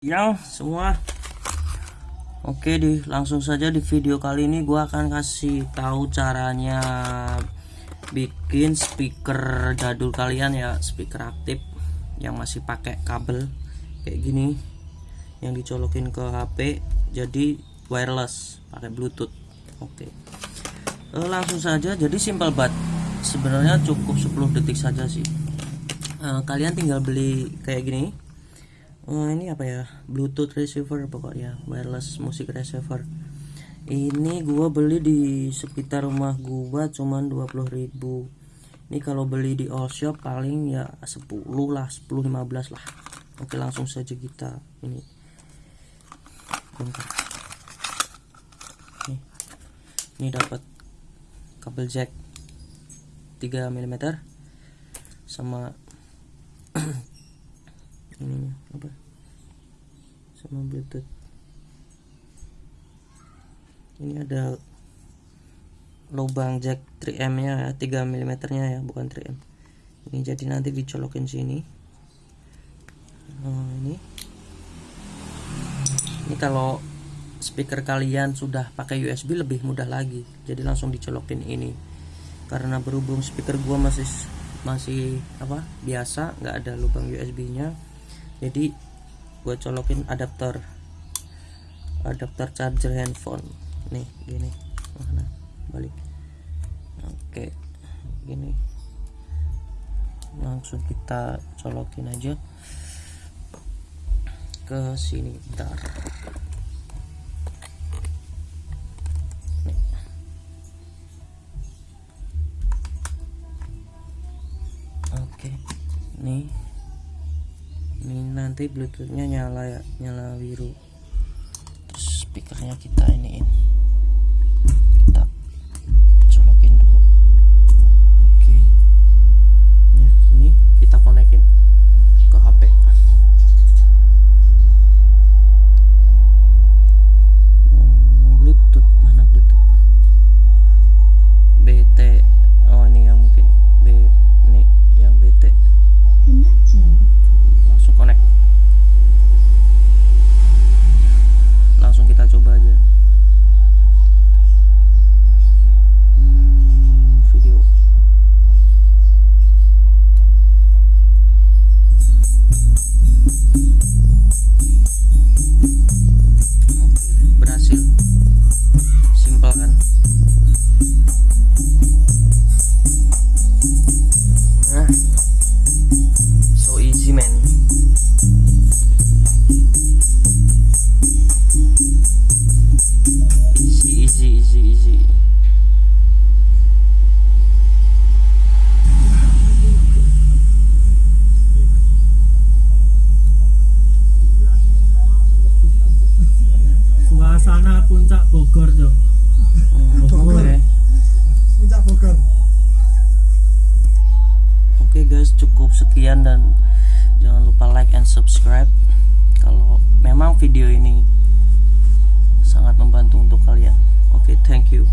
yang semua. Oke di langsung saja di video kali ini gua akan kasih tahu caranya bikin speaker jadul kalian ya speaker aktif yang masih pakai kabel kayak gini yang dicolokin ke HP jadi wireless pakai bluetooth. Oke. Eh, langsung saja jadi simple banget. Sebenarnya cukup 10 detik saja sih. Eh, kalian tinggal beli kayak gini oh, ini apa ya? Bluetooth receiver pokoknya wireless music receiver. Ini gua beli di sekitar rumah gua cuman 20.000 ini kalau beli di all shop paling ya 10 lah 10 15 lah. Oke langsung saja kita ini. Ini, ini dapat kabel jack 3 mm sama ini apa? Sama bluetooth. Ini ada lubang jack 3M nya ya 3 mm nya ya bukan 3M ini jadi nanti dicolokin sini. Nah, ini. Ini kalau speaker kalian sudah pakai USB lebih mudah lagi. Jadi langsung dicolokin ini. Karena berhubung speaker gua masih masih apa biasa nggak ada lubang USB nya jadi gue colokin adapter adapter charger handphone. Nih gini. Mana? Balik. Oke gini. Langsung kita colokin aja. Ke sini bentar. Oke nih ini nanti bluetoothnya nyala ya nyala biru. Terus speakernya kita iniin suasana puncak Bogor cok Hmm, Bogor. oke Puncak Bogor. Oke guys, cukup sekian dan jangan lupa like and subscribe kalau memang video ini sangat membantu untuk kalian. Oke, thank you.